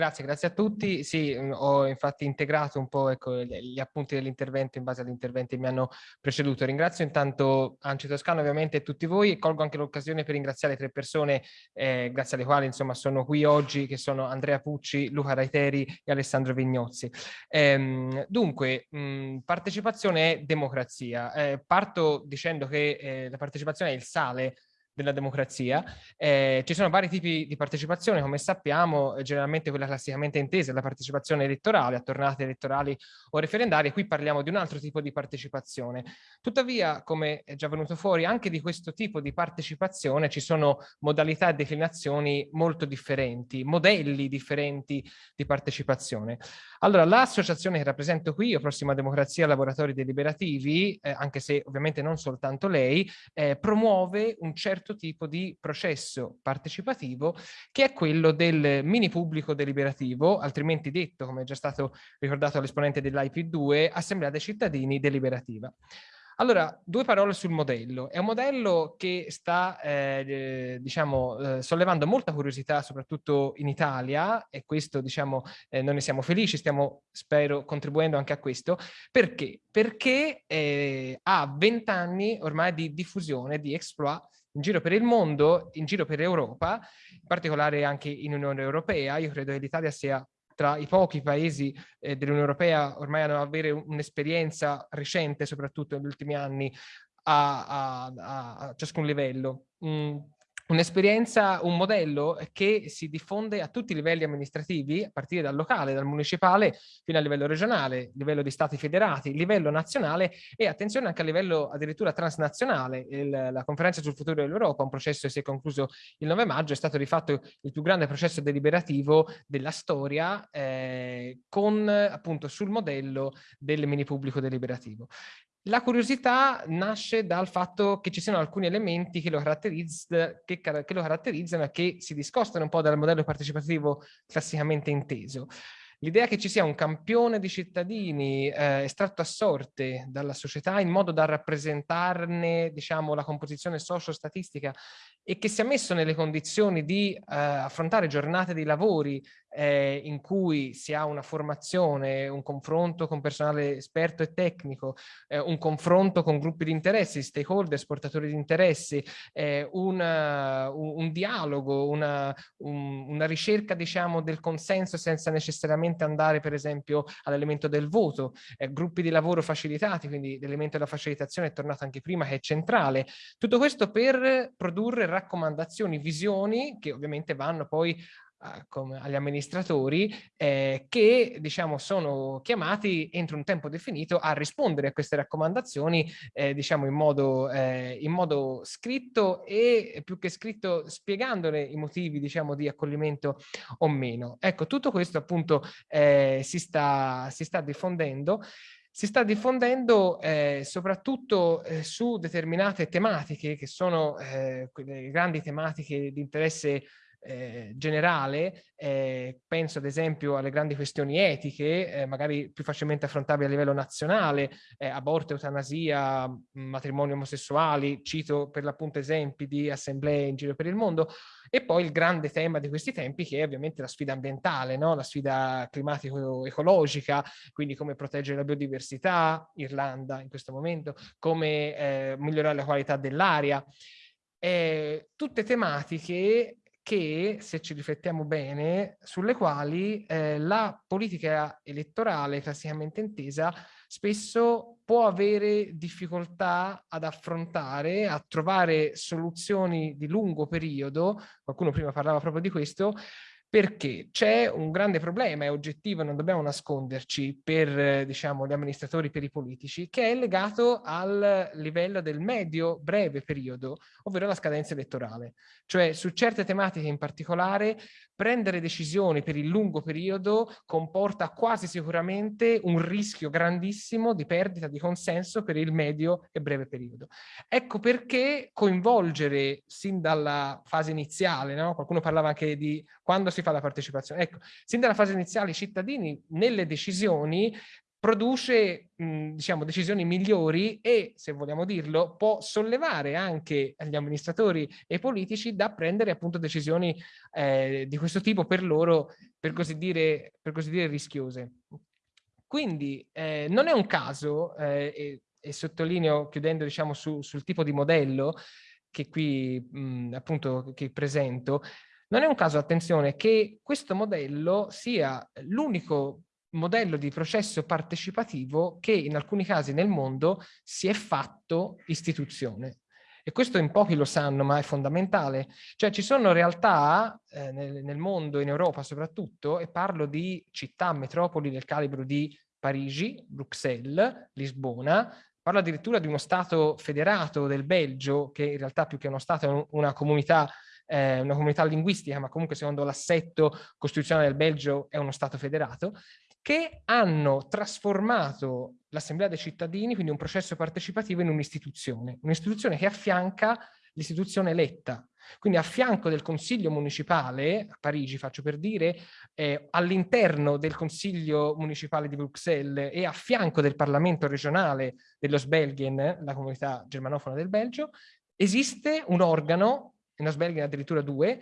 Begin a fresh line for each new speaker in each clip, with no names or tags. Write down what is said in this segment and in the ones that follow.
Grazie, grazie a tutti. Sì, mm, ho infatti integrato un po' ecco, gli appunti dell'intervento in base agli interventi che mi hanno preceduto. Ringrazio intanto Anci Toscano ovviamente e tutti voi e colgo anche l'occasione per ringraziare tre persone eh, grazie alle quali insomma sono qui oggi che sono Andrea Pucci, Luca Raiteri e Alessandro Vignozzi. Ehm, dunque, mh, mm, partecipazione è democrazia. Eh, parto dicendo che eh, la partecipazione è il sale della democrazia. Eh, ci sono vari tipi di partecipazione, come sappiamo, eh, generalmente quella classicamente intesa è la partecipazione elettorale, a tornate elettorali o referendarie, qui parliamo di un altro tipo di partecipazione. Tuttavia, come è già venuto fuori, anche di questo tipo di partecipazione ci sono modalità e declinazioni molto differenti, modelli differenti di partecipazione. Allora, l'associazione che rappresento qui, io Prossima Democrazia Laboratori Deliberativi, eh, anche se ovviamente non soltanto lei, eh, promuove un certo certo tipo di processo partecipativo che è quello del mini pubblico deliberativo, altrimenti detto, come è già stato ricordato all'esponente dell'IP2, Assemblea dei cittadini deliberativa. Allora, due parole sul modello. È un modello che sta, eh, diciamo, eh, sollevando molta curiosità, soprattutto in Italia, e questo, diciamo, eh, noi ne siamo felici, stiamo, spero, contribuendo anche a questo. Perché? Perché eh, ha vent'anni ormai di diffusione, di exploit in giro per il mondo, in giro per l'Europa, in particolare anche in Unione Europea. Io credo che l'Italia sia tra i pochi paesi eh, dell'Unione Europea ormai hanno avere un'esperienza recente, soprattutto negli ultimi anni, a, a, a ciascun livello. Mm un'esperienza, un modello che si diffonde a tutti i livelli amministrativi, a partire dal locale, dal municipale, fino al livello regionale, livello di stati federati, livello nazionale e attenzione anche a livello addirittura transnazionale. Il, la conferenza sul futuro dell'Europa, un processo che si è concluso il 9 maggio, è stato di fatto il più grande processo deliberativo della storia eh, con appunto sul modello del mini pubblico deliberativo. La curiosità nasce dal fatto che ci siano alcuni elementi che lo, che, che lo caratterizzano e che si discostano un po' dal modello partecipativo classicamente inteso. L'idea che ci sia un campione di cittadini eh, estratto a sorte dalla società in modo da rappresentarne diciamo, la composizione socio-statistica e che sia messo nelle condizioni di eh, affrontare giornate di lavori eh, in cui si ha una formazione, un confronto con personale esperto e tecnico, eh, un confronto con gruppi di interessi, stakeholder, portatori di interessi, eh, una, un, un, dialogo, una, un, una ricerca diciamo del consenso senza necessariamente andare per esempio all'elemento del voto, eh, gruppi di lavoro facilitati, quindi l'elemento della facilitazione è tornato anche prima che è centrale. Tutto questo per produrre raccomandazioni, visioni che ovviamente vanno poi come agli amministratori eh, che diciamo sono chiamati entro un tempo definito a rispondere a queste raccomandazioni eh, diciamo in modo, eh, in modo scritto e più che scritto spiegandone i motivi diciamo di accoglimento o meno. Ecco tutto questo appunto eh, si sta, si sta diffondendo si sta diffondendo eh, soprattutto eh, su determinate tematiche che sono eh, quelle grandi tematiche di interesse eh, generale, eh, penso ad esempio alle grandi questioni etiche, eh, magari più facilmente affrontabili a livello nazionale, eh, aborto, eutanasia, matrimoni omosessuali, cito per l'appunto esempi di assemblee in giro per il mondo, e poi il grande tema di questi tempi che è ovviamente la sfida ambientale, no? la sfida climatico-ecologica, quindi come proteggere la biodiversità, Irlanda in questo momento, come eh, migliorare la qualità dell'aria. Eh, tutte tematiche che, se ci riflettiamo bene, sulle quali eh, la politica elettorale classicamente intesa spesso può avere difficoltà ad affrontare, a trovare soluzioni di lungo periodo, qualcuno prima parlava proprio di questo, perché c'è un grande problema, è oggettivo, non dobbiamo nasconderci per diciamo, gli amministratori, per i politici, che è legato al livello del medio-breve periodo, ovvero la scadenza elettorale. Cioè su certe tematiche in particolare prendere decisioni per il lungo periodo comporta quasi sicuramente un rischio grandissimo di perdita di consenso per il medio e breve periodo. Ecco perché coinvolgere sin dalla fase iniziale, no? qualcuno parlava anche di quando si fa la partecipazione, ecco, sin dalla fase iniziale i cittadini nelle decisioni produce mh, diciamo, decisioni migliori e, se vogliamo dirlo, può sollevare anche gli amministratori e i politici da prendere appunto decisioni eh, di questo tipo per loro, per così dire, per così dire rischiose. Quindi eh, non è un caso, eh, e, e, sottolineo chiudendo diciamo, su, sul tipo di modello che qui mh, appunto che presento, non è un caso, attenzione, che questo modello sia l'unico modello di processo partecipativo che in alcuni casi nel mondo si è fatto istituzione. E questo in pochi lo sanno, ma è fondamentale. Cioè ci sono realtà eh, nel, nel, mondo, in Europa soprattutto, e parlo di città, metropoli del calibro di Parigi, Bruxelles, Lisbona, parlo addirittura di uno Stato federato del Belgio, che in realtà più che uno Stato è una comunità eh, una comunità linguistica, ma comunque secondo l'assetto costituzionale del Belgio è uno Stato federato, che hanno trasformato l'Assemblea dei cittadini, quindi un processo partecipativo, in un'istituzione, un'istituzione che affianca l'istituzione eletta. Quindi a fianco del Consiglio Municipale, a Parigi faccio per dire, eh, all'interno del Consiglio Municipale di Bruxelles e a fianco del Parlamento regionale dello Sbelgien, la comunità germanofona del Belgio, esiste un organo, in Osbelgien addirittura due,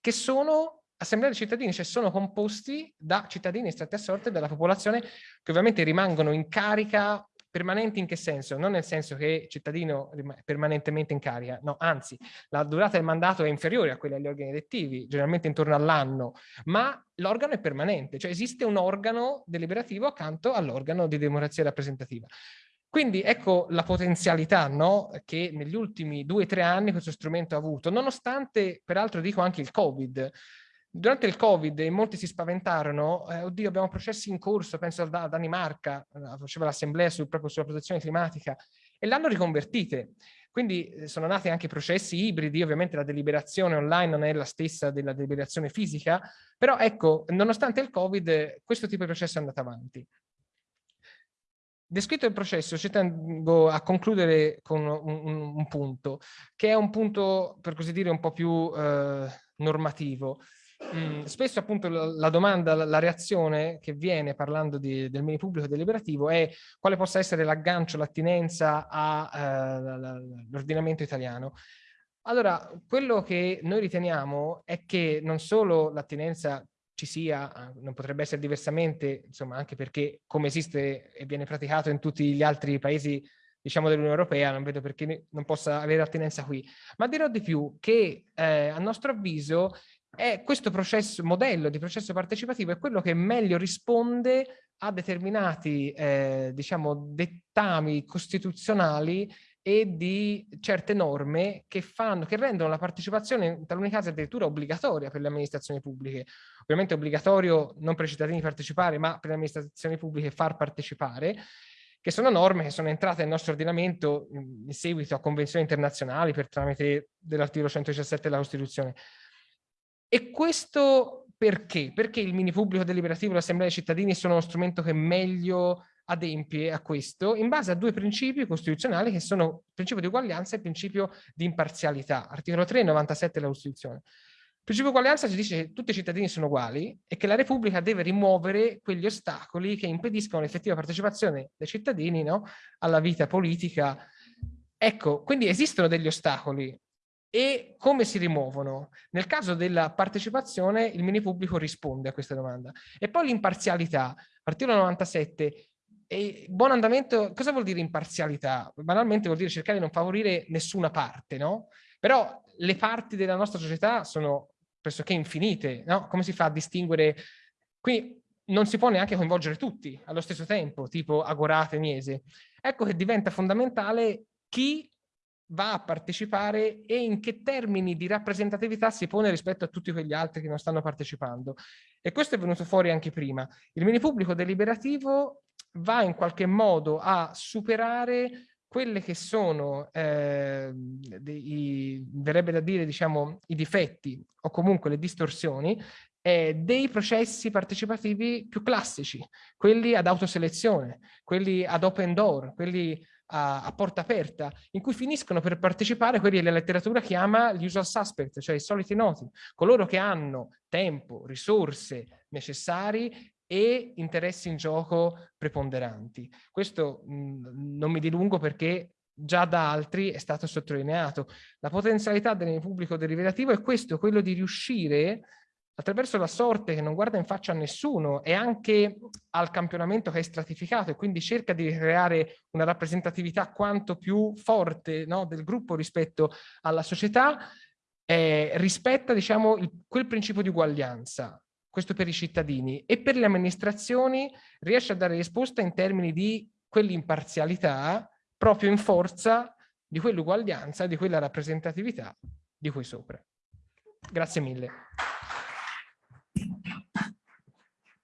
che sono assemblea dei cittadini, cioè sono composti da cittadini estratti a sorte della popolazione che ovviamente rimangono in carica permanenti in che senso? Non nel senso che cittadino permanentemente in carica, no, anzi, la durata del mandato è inferiore a quella degli organi elettivi, generalmente intorno all'anno, ma l'organo è permanente, cioè esiste un organo deliberativo accanto all'organo di democrazia rappresentativa. Quindi ecco la potenzialità no? che negli ultimi due o tre anni questo strumento ha avuto, nonostante peraltro dico anche il Covid, Durante il Covid molti si spaventarono, eh, oddio abbiamo processi in corso, penso a Danimarca, eh, faceva l'assemblea sul, proprio sulla protezione climatica, e l'hanno riconvertite. Quindi eh, sono nati anche processi ibridi, ovviamente la deliberazione online non è la stessa della deliberazione fisica, però ecco, nonostante il Covid, questo tipo di processo è andato avanti. Descritto il processo, ci tengo a concludere con un, un, un, punto, che è un punto, per così dire, un po' più eh, normativo. Mm, spesso appunto la, la domanda, la, la, reazione che viene parlando di, del mini pubblico deliberativo è quale possa essere l'aggancio, l'attinenza all'ordinamento eh, italiano. Allora, quello che noi riteniamo è che non solo l'attinenza ci sia, non potrebbe essere diversamente, insomma, anche perché come esiste e viene praticato in tutti gli altri paesi diciamo dell'Unione Europea, non vedo perché non possa avere attinenza qui, ma dirò di più che eh, a nostro avviso è questo processo, modello di processo partecipativo è quello che meglio risponde a determinati eh, diciamo, dettami costituzionali e di certe norme che, fanno, che rendono la partecipazione in taluni casi addirittura obbligatoria per le amministrazioni pubbliche. Ovviamente è obbligatorio non per i cittadini partecipare, ma per le amministrazioni pubbliche far partecipare, che sono norme che sono entrate nel nostro ordinamento in seguito a convenzioni internazionali per tramite dell'articolo 117 della Costituzione. E questo perché? Perché il mini pubblico deliberativo e l'assemblea dei cittadini sono uno strumento che meglio adempie a questo in base a due principi costituzionali che sono il principio di uguaglianza e il principio di imparzialità, articolo 3 e 97 della Costituzione. Il principio di uguaglianza ci dice che tutti i cittadini sono uguali e che la Repubblica deve rimuovere quegli ostacoli che impediscono l'effettiva partecipazione dei cittadini no? alla vita politica. Ecco, quindi esistono degli ostacoli, e come si rimuovono? Nel caso della partecipazione il mini pubblico risponde a questa domanda. E poi l'imparzialità, articolo 97, e buon andamento, cosa vuol dire imparzialità? Banalmente vuol dire cercare di non favorire nessuna parte, no? Però le parti della nostra società sono pressoché infinite, no? Come si fa a distinguere? Qui non si può neanche coinvolgere tutti allo stesso tempo, tipo Agorate, e Miese. Ecco che diventa fondamentale chi va a partecipare e in che termini di rappresentatività si pone rispetto a tutti quegli altri che non stanno partecipando. E questo è venuto fuori anche prima. Il mini pubblico deliberativo va in qualche modo a superare quelle che sono, eh, dei, verrebbe da dire, diciamo, i difetti o comunque le distorsioni eh, dei processi partecipativi più classici, quelli ad autoselezione, quelli ad open door, quelli a, a, porta aperta, in cui finiscono per partecipare quelli che la letteratura chiama gli usual suspect, cioè i soliti noti, coloro che hanno tempo, risorse necessari e interessi in gioco preponderanti. Questo mh, non mi dilungo perché già da altri è stato sottolineato. La potenzialità del pubblico derivattivo è questo, quello di riuscire attraverso la sorte che non guarda in faccia a nessuno e anche al campionamento che è stratificato e quindi cerca di creare una rappresentatività quanto più forte no, del gruppo rispetto alla società, eh, rispetta diciamo, il, quel principio di uguaglianza, questo per i cittadini, e per le amministrazioni riesce a dare risposta in termini di quell'imparzialità proprio in forza di quell'uguaglianza, di quella rappresentatività di cui sopra. Grazie mille.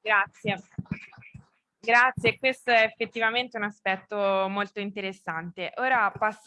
Grazie. Grazie, questo è effettivamente un aspetto molto interessante. Ora passeremo